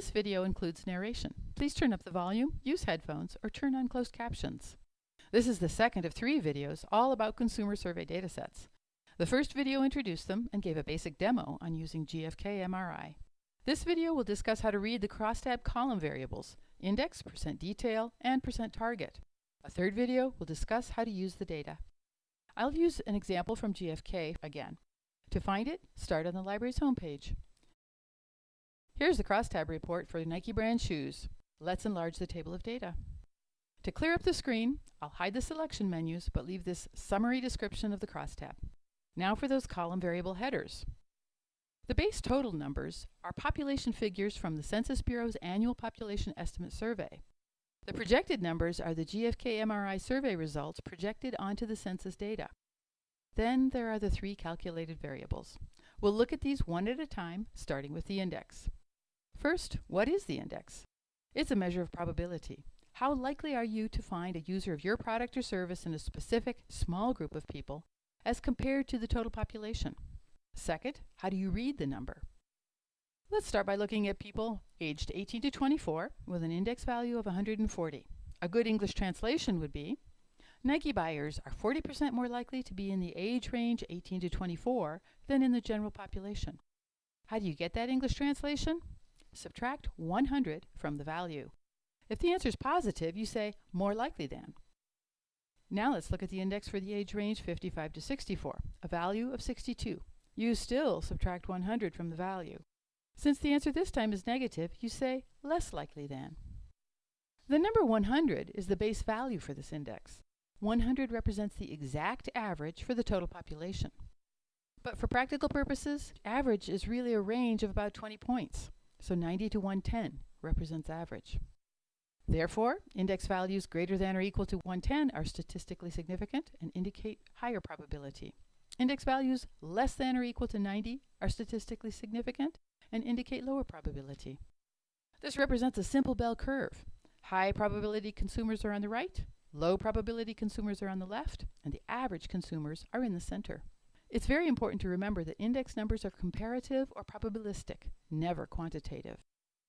This video includes narration. Please turn up the volume, use headphones, or turn on closed captions. This is the second of three videos all about consumer survey datasets. The first video introduced them and gave a basic demo on using GFK MRI. This video will discuss how to read the crosstab column variables, index, percent detail, and percent target. A third video will discuss how to use the data. I'll use an example from GFK again. To find it, start on the library's homepage. Here's the crosstab report for Nike brand shoes. Let's enlarge the table of data. To clear up the screen, I'll hide the selection menus but leave this summary description of the crosstab. Now for those column variable headers. The base total numbers are population figures from the Census Bureau's annual population estimate survey. The projected numbers are the GFK MRI survey results projected onto the census data. Then there are the three calculated variables. We'll look at these one at a time, starting with the index. First, what is the index? It's a measure of probability. How likely are you to find a user of your product or service in a specific, small group of people as compared to the total population? Second, how do you read the number? Let's start by looking at people aged 18 to 24 with an index value of 140. A good English translation would be, Nike buyers are 40% more likely to be in the age range 18 to 24 than in the general population. How do you get that English translation? Subtract 100 from the value. If the answer is positive, you say more likely than. Now let's look at the index for the age range 55 to 64, a value of 62. You still subtract 100 from the value. Since the answer this time is negative, you say less likely than. The number 100 is the base value for this index. 100 represents the exact average for the total population. But for practical purposes, average is really a range of about 20 points. So 90 to 110 represents average. Therefore, index values greater than or equal to 110 are statistically significant and indicate higher probability. Index values less than or equal to 90 are statistically significant and indicate lower probability. This represents a simple bell curve. High probability consumers are on the right, low probability consumers are on the left, and the average consumers are in the center. It's very important to remember that index numbers are comparative or probabilistic, never quantitative.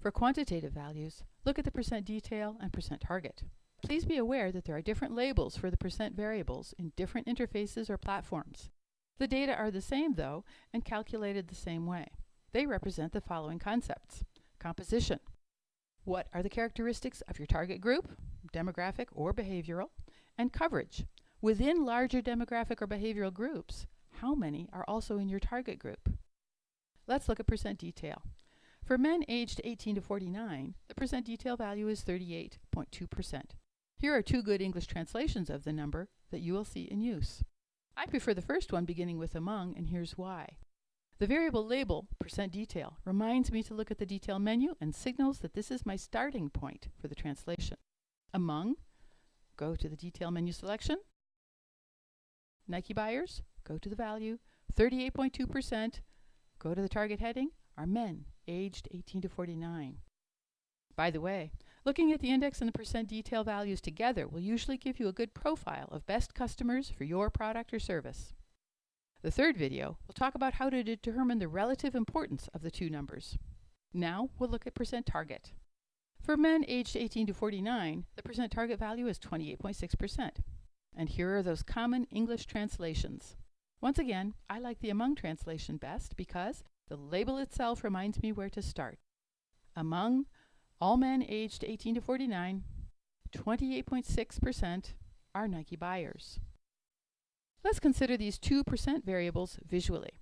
For quantitative values, look at the percent detail and percent target. Please be aware that there are different labels for the percent variables in different interfaces or platforms. The data are the same, though, and calculated the same way. They represent the following concepts. Composition. What are the characteristics of your target group, demographic or behavioral? And coverage. Within larger demographic or behavioral groups, how many are also in your target group? Let's look at percent detail. For men aged 18 to 49, the percent detail value is 38.2%. Here are two good English translations of the number that you will see in use. I prefer the first one beginning with among, and here's why. The variable label, percent detail, reminds me to look at the detail menu and signals that this is my starting point for the translation. Among, go to the detail menu selection. Nike buyers, go to the value. 38.2%, go to the target heading, are men aged 18 to 49. By the way, looking at the index and the percent detail values together will usually give you a good profile of best customers for your product or service. The third video will talk about how to determine the relative importance of the two numbers. Now we'll look at percent target. For men aged 18 to 49, the percent target value is 28.6%. And here are those common English translations. Once again, I like the among translation best because the label itself reminds me where to start. Among all men aged 18 to 49, 28.6% are Nike buyers. Let's consider these 2% variables visually.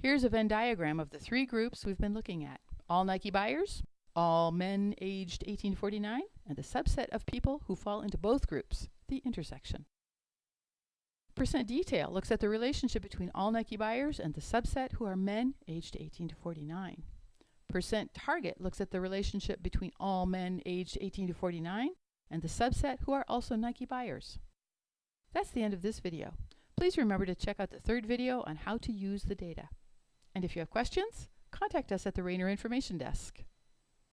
Here's a Venn diagram of the three groups we've been looking at. All Nike buyers, all men aged 18 to 49, and the subset of people who fall into both groups, the intersection. Percent detail looks at the relationship between all Nike buyers and the subset who are men aged 18 to 49. Percent target looks at the relationship between all men aged 18 to 49 and the subset who are also Nike buyers. That's the end of this video. Please remember to check out the third video on how to use the data. And if you have questions, contact us at the Rainer Information Desk.